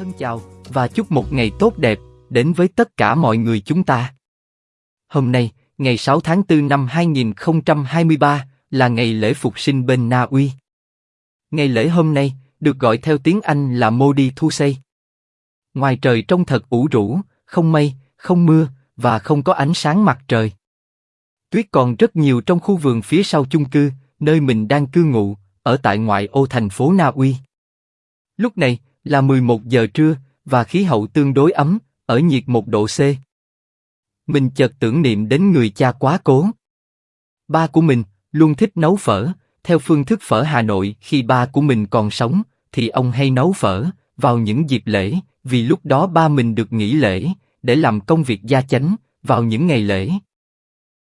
Thân chào và chúc một ngày tốt đẹp đến với tất cả mọi người chúng ta. Hôm nay, ngày 6 tháng 4 năm 2023 là ngày lễ phục sinh bên Na Uy. Ngày lễ hôm nay được gọi theo tiếng Anh là Modi Thusei. Ngoài trời trông thật ủ rũ, không mây, không mưa và không có ánh sáng mặt trời. Tuyết còn rất nhiều trong khu vườn phía sau chung cư, nơi mình đang cư ngụ, ở tại ngoại ô thành phố Na Uy. Lúc này là 11 giờ trưa và khí hậu tương đối ấm, ở nhiệt một độ C. Mình chợt tưởng niệm đến người cha quá cố. Ba của mình luôn thích nấu phở, theo phương thức phở Hà Nội khi ba của mình còn sống, thì ông hay nấu phở vào những dịp lễ, vì lúc đó ba mình được nghỉ lễ để làm công việc gia chánh vào những ngày lễ.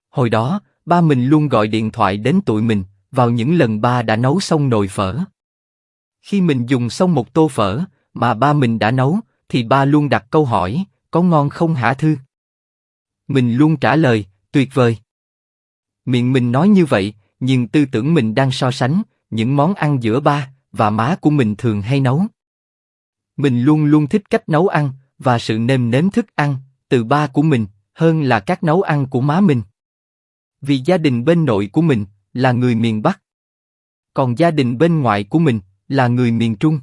Hồi đó, ba mình luôn gọi điện thoại đến tụi mình vào những lần ba đã nấu xong nồi phở. Khi mình dùng xong một tô phở mà ba mình đã nấu, thì ba luôn đặt câu hỏi, có ngon không hả thư? Mình luôn trả lời, tuyệt vời. Miệng mình nói như vậy, nhưng tư tưởng mình đang so sánh những món ăn giữa ba và má của mình thường hay nấu. Mình luôn luôn thích cách nấu ăn và sự nêm nếm thức ăn từ ba của mình hơn là các nấu ăn của má mình. Vì gia đình bên nội của mình là người miền Bắc, còn gia đình bên ngoại của mình là người miền Trung.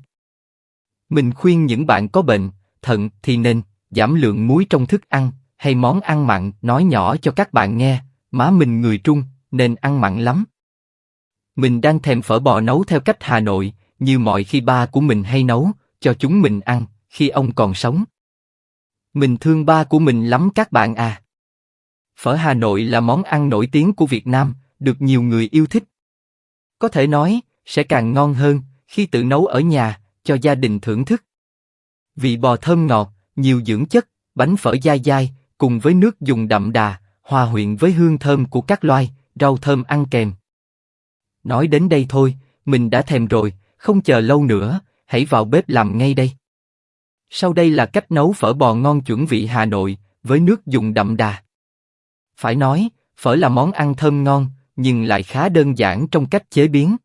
Mình khuyên những bạn có bệnh thận thì nên giảm lượng muối trong thức ăn hay món ăn mặn. Nói nhỏ cho các bạn nghe, má mình người Trung nên ăn mặn lắm. Mình đang thèm phở bò nấu theo cách Hà Nội, như mọi khi ba của mình hay nấu cho chúng mình ăn khi ông còn sống. Mình thương ba của mình lắm các bạn à. Phở Hà Nội là món ăn nổi tiếng của Việt Nam, được nhiều người yêu thích. Có thể nói, sẽ càng ngon hơn khi tự nấu ở nhà, cho gia đình thưởng thức. Vị bò thơm ngọt, nhiều dưỡng chất, bánh phở dai dai, cùng với nước dùng đậm đà, hòa quyện với hương thơm của các loài, rau thơm ăn kèm. Nói đến đây thôi, mình đã thèm rồi, không chờ lâu nữa, hãy vào bếp làm ngay đây. Sau đây là cách nấu phở bò ngon chuẩn vị Hà Nội, với nước dùng đậm đà. Phải nói, phở là món ăn thơm ngon, nhưng lại khá đơn giản trong cách chế biến.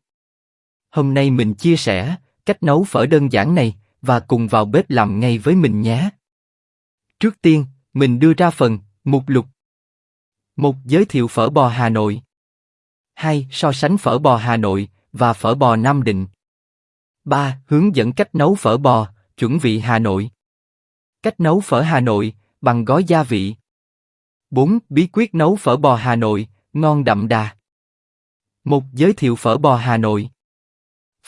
Hôm nay mình chia sẻ cách nấu phở đơn giản này và cùng vào bếp làm ngay với mình nhé. Trước tiên, mình đưa ra phần mục lục. Một giới thiệu phở bò Hà Nội. Hai so sánh phở bò Hà Nội và phở bò Nam Định. Ba hướng dẫn cách nấu phở bò chuẩn vị Hà Nội. Cách nấu phở Hà Nội bằng gói gia vị. 4. Bí quyết nấu phở bò Hà Nội, ngon đậm đà. Một giới thiệu phở bò Hà Nội.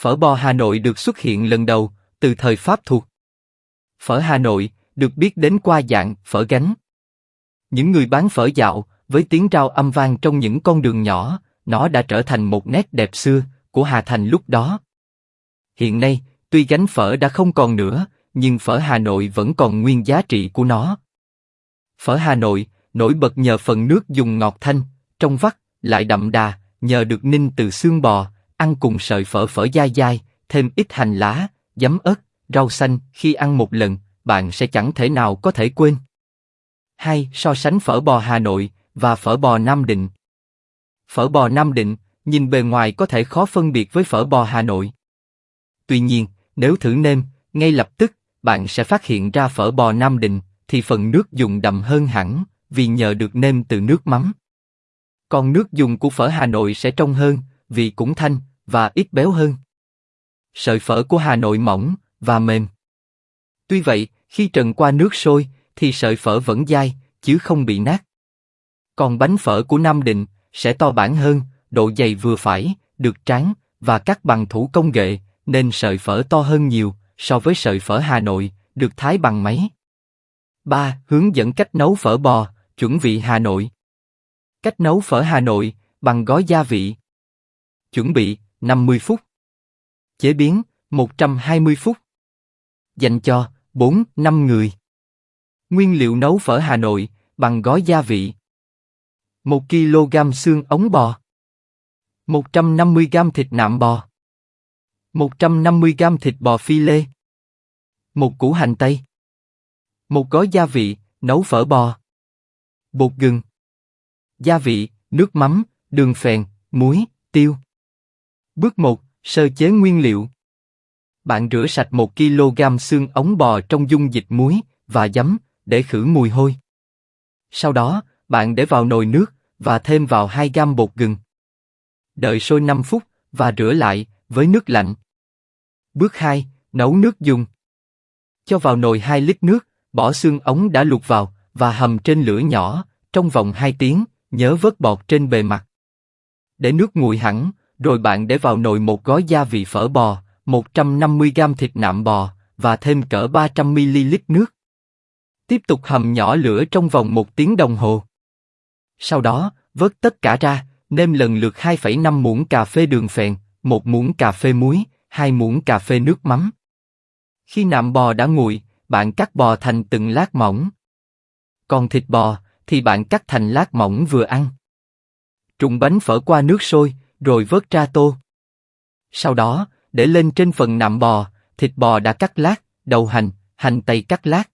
Phở bò Hà Nội được xuất hiện lần đầu từ thời Pháp thuộc. Phở Hà Nội được biết đến qua dạng phở gánh. Những người bán phở dạo với tiếng rao âm vang trong những con đường nhỏ, nó đã trở thành một nét đẹp xưa của Hà Thành lúc đó. Hiện nay, tuy gánh phở đã không còn nữa, nhưng phở Hà Nội vẫn còn nguyên giá trị của nó. Phở Hà Nội nổi bật nhờ phần nước dùng ngọt thanh, trong vắt, lại đậm đà, nhờ được ninh từ xương bò, ăn cùng sợi phở phở dai dai, thêm ít hành lá, giấm ớt, rau xanh, khi ăn một lần, bạn sẽ chẳng thể nào có thể quên. Hai, so sánh phở bò Hà Nội và phở bò Nam Định. Phở bò Nam Định, nhìn bề ngoài có thể khó phân biệt với phở bò Hà Nội. Tuy nhiên, nếu thử nêm, ngay lập tức, bạn sẽ phát hiện ra phở bò Nam Định, thì phần nước dùng đậm hơn hẳn, vì nhờ được nêm từ nước mắm. Còn nước dùng của phở Hà Nội sẽ trong hơn, vì cũng thanh và ít béo hơn. Sợi phở của Hà Nội mỏng và mềm. Tuy vậy, khi trần qua nước sôi, thì sợi phở vẫn dai, chứ không bị nát. Còn bánh phở của Nam Định sẽ to bản hơn, độ dày vừa phải, được tráng và cắt bằng thủ công nghệ, nên sợi phở to hơn nhiều so với sợi phở Hà Nội, được thái bằng máy. 3. Hướng dẫn cách nấu phở bò, chuẩn vị Hà Nội. Cách nấu phở Hà Nội bằng gói gia vị. Chuẩn bị 50 phút. Chế biến 120 phút. Dành cho 4-5 người. Nguyên liệu nấu phở Hà Nội bằng gói gia vị. 1 kg xương ống bò. 150 g thịt nạm bò. 150 g thịt bò phi lê. Một củ hành tây. Một gói gia vị, nấu phở bò. Bột gừng. Gia vị, nước mắm, đường phèn, muối, tiêu. Bước 1, sơ chế nguyên liệu. Bạn rửa sạch 1 kg xương ống bò trong dung dịch muối và giấm để khử mùi hôi. Sau đó, bạn để vào nồi nước và thêm vào 2 gam bột gừng. Đợi sôi 5 phút và rửa lại với nước lạnh. Bước 2, nấu nước dùng. Cho vào nồi 2 lít nước, bỏ xương ống đã luộc vào và hầm trên lửa nhỏ trong vòng 2 tiếng, nhớ vớt bọt trên bề mặt. Để nước nguội hẳn, rồi bạn để vào nồi một gói gia vị phở bò, 150 g thịt nạm bò và thêm cỡ 300 ml nước. Tiếp tục hầm nhỏ lửa trong vòng một tiếng đồng hồ. Sau đó, vớt tất cả ra, nêm lần lượt 2,5 muỗng cà phê đường phèn, một muỗng cà phê muối, hai muỗng cà phê nước mắm. Khi nạm bò đã nguội, bạn cắt bò thành từng lát mỏng. Còn thịt bò thì bạn cắt thành lát mỏng vừa ăn. Trụng bánh phở qua nước sôi, rồi vớt ra tô. Sau đó, để lên trên phần nạm bò, thịt bò đã cắt lát, đầu hành, hành tây cắt lát.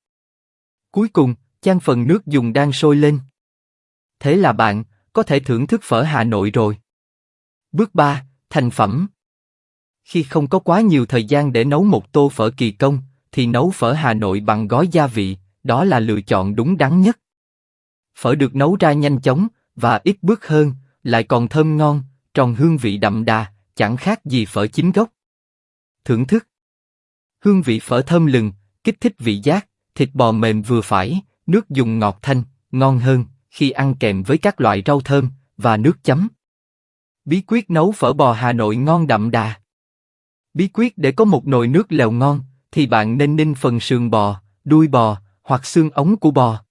Cuối cùng, chan phần nước dùng đang sôi lên. Thế là bạn có thể thưởng thức phở Hà Nội rồi. Bước 3. Thành phẩm Khi không có quá nhiều thời gian để nấu một tô phở kỳ công, thì nấu phở Hà Nội bằng gói gia vị, đó là lựa chọn đúng đắn nhất. Phở được nấu ra nhanh chóng và ít bước hơn, lại còn thơm ngon, tròn hương vị đậm đà, chẳng khác gì phở chính gốc. Thưởng thức Hương vị phở thơm lừng, kích thích vị giác, thịt bò mềm vừa phải, nước dùng ngọt thanh, ngon hơn khi ăn kèm với các loại rau thơm và nước chấm. Bí quyết nấu phở bò Hà Nội ngon đậm đà. Bí quyết để có một nồi nước lèo ngon thì bạn nên ninh phần sườn bò, đuôi bò hoặc xương ống của bò.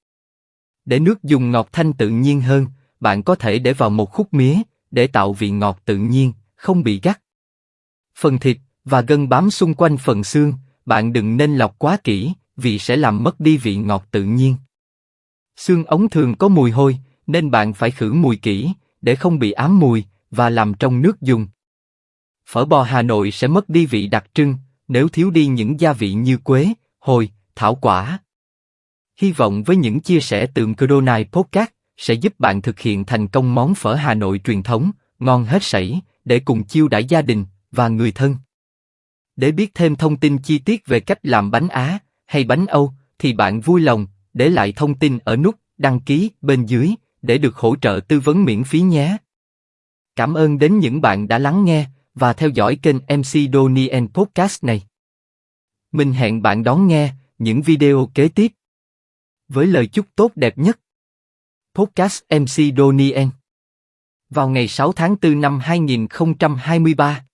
Để nước dùng ngọt thanh tự nhiên hơn, bạn có thể để vào một khúc mía để tạo vị ngọt tự nhiên, không bị gắt. Phần thịt và gân bám xung quanh phần xương, bạn đừng nên lọc quá kỹ, vì sẽ làm mất đi vị ngọt tự nhiên. Xương ống thường có mùi hôi, nên bạn phải khử mùi kỹ, để không bị ám mùi và làm trong nước dùng. Phở bò Hà Nội sẽ mất đi vị đặc trưng nếu thiếu đi những gia vị như quế, hồi, thảo quả. Hy vọng với những chia sẻ từ Codonai Podcast sẽ giúp bạn thực hiện thành công món phở Hà Nội truyền thống, ngon hết sảy, để cùng chiêu đãi gia đình và người thân. Để biết thêm thông tin chi tiết về cách làm bánh Á hay bánh Âu, thì bạn vui lòng để lại thông tin ở nút đăng ký bên dưới để được hỗ trợ tư vấn miễn phí nhé. Cảm ơn đến những bạn đã lắng nghe và theo dõi kênh MC Donien Podcast này. Mình hẹn bạn đón nghe những video kế tiếp. Với lời chúc tốt đẹp nhất. Podcast MC Donien. Vào ngày 6 tháng 4 năm 2023.